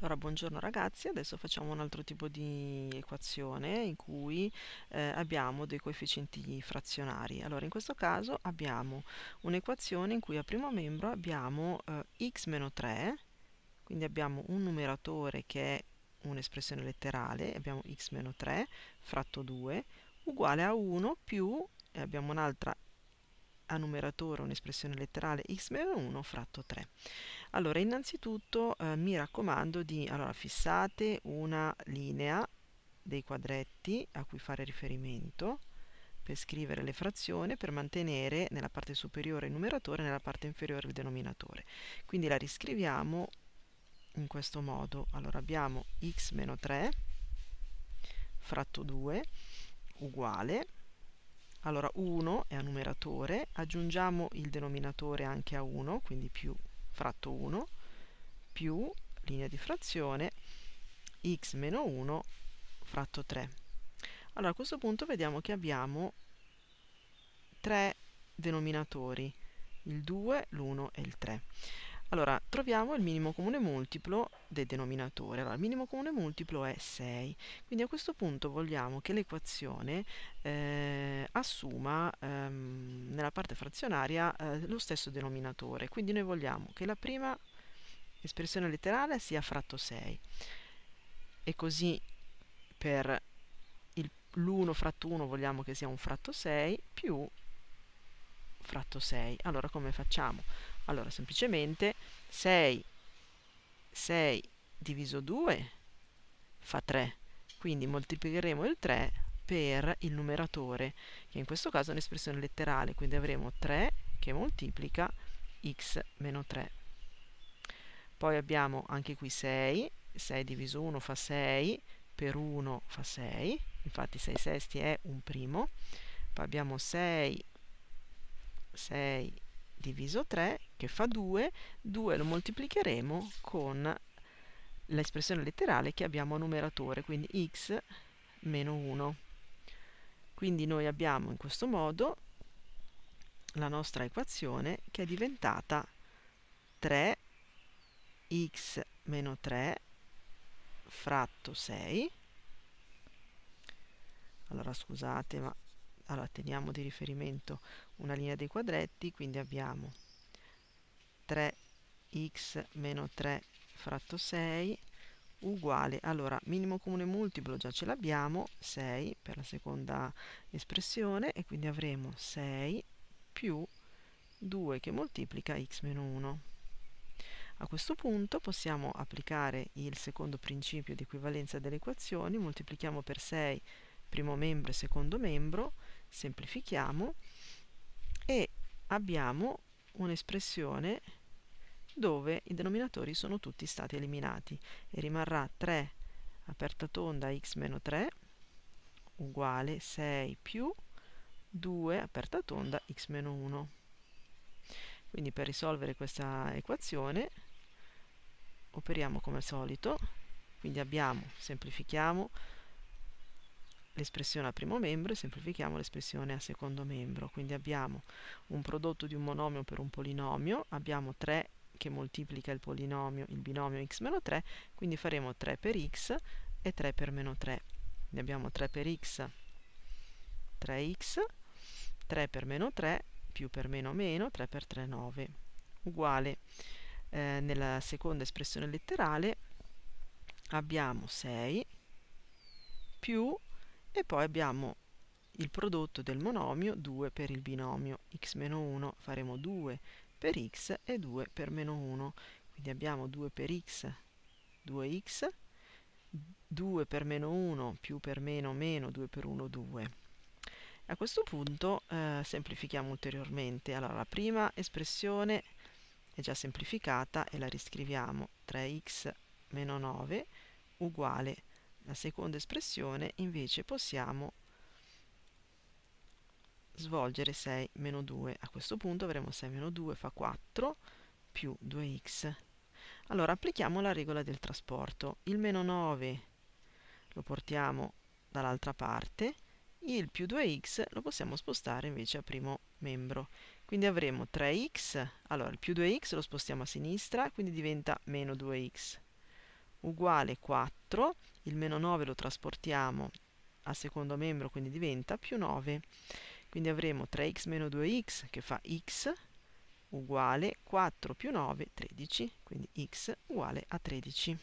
Allora, buongiorno ragazzi, adesso facciamo un altro tipo di equazione in cui eh, abbiamo dei coefficienti frazionari. Allora, in questo caso abbiamo un'equazione in cui a primo membro abbiamo eh, x meno 3, quindi abbiamo un numeratore che è un'espressione letterale, abbiamo x meno 3 fratto 2, uguale a 1 più, e abbiamo un'altra a numeratore un'espressione letterale x meno 1 fratto 3. Allora, innanzitutto eh, mi raccomando di, allora, fissate una linea dei quadretti a cui fare riferimento per scrivere le frazioni per mantenere nella parte superiore il numeratore e nella parte inferiore il denominatore. Quindi la riscriviamo in questo modo. Allora abbiamo x meno 3 fratto 2 uguale allora 1 è a numeratore, aggiungiamo il denominatore anche a 1, quindi più fratto 1 più linea di frazione x meno 1 fratto 3. Allora a questo punto vediamo che abbiamo tre denominatori, il 2, l'1 e il 3. Allora, troviamo il minimo comune multiplo del denominatore. Allora, il minimo comune multiplo è 6. Quindi a questo punto vogliamo che l'equazione eh, assuma ehm, nella parte frazionaria eh, lo stesso denominatore. Quindi noi vogliamo che la prima espressione letterale sia fratto 6. E così per l'1 fratto 1 vogliamo che sia un fratto 6 più fratto 6. Allora come facciamo? Allora, semplicemente 6, 6 diviso 2 fa 3, quindi moltiplicheremo il 3 per il numeratore, che in questo caso è un'espressione letterale, quindi avremo 3 che moltiplica x meno 3. Poi abbiamo anche qui 6, 6 diviso 1 fa 6, per 1 fa 6, infatti 6 sesti è un primo, poi abbiamo 6, 6 diviso 3 che fa 2, 2 lo moltiplicheremo con l'espressione letterale che abbiamo a numeratore, quindi x meno 1. Quindi noi abbiamo in questo modo la nostra equazione che è diventata 3x meno 3 fratto 6. Allora scusate ma allora teniamo di riferimento una linea dei quadretti quindi abbiamo 3x meno 3 fratto 6 uguale allora minimo comune multiplo già ce l'abbiamo 6 per la seconda espressione e quindi avremo 6 più 2 che moltiplica x meno 1 a questo punto possiamo applicare il secondo principio di equivalenza delle equazioni moltiplichiamo per 6 primo membro e secondo membro semplifichiamo e abbiamo un'espressione dove i denominatori sono tutti stati eliminati e rimarrà 3 aperta tonda x meno 3 uguale 6 più 2 aperta tonda x meno 1 quindi per risolvere questa equazione operiamo come al solito quindi abbiamo, semplifichiamo l'espressione a primo membro e semplifichiamo l'espressione a secondo membro. Quindi abbiamo un prodotto di un monomio per un polinomio, abbiamo 3 che moltiplica il polinomio, il binomio x meno 3, quindi faremo 3 per x e 3 per meno 3. Quindi abbiamo 3 per x, 3x, 3 per meno 3, più per meno meno, 3 per 3, 9, uguale eh, nella seconda espressione letterale abbiamo 6 più e poi abbiamo il prodotto del monomio 2 per il binomio x meno 1 faremo 2 per x e 2 per meno 1 quindi abbiamo 2 per x 2x 2 per meno 1 più per meno meno 2 per 1 2 a questo punto eh, semplifichiamo ulteriormente. Allora la prima espressione è già semplificata e la riscriviamo. 3x meno 9 uguale la seconda espressione invece possiamo svolgere 6 meno 2. A questo punto avremo 6 meno 2 fa 4 più 2x. Allora applichiamo la regola del trasporto. Il meno 9 lo portiamo dall'altra parte, il più 2x lo possiamo spostare invece a primo membro. Quindi avremo 3x, allora il più 2x lo spostiamo a sinistra, quindi diventa meno 2x uguale 4, il meno 9 lo trasportiamo al secondo membro, quindi diventa più 9. Quindi avremo 3x meno 2x che fa x uguale 4 più 9, 13, quindi x uguale a 13.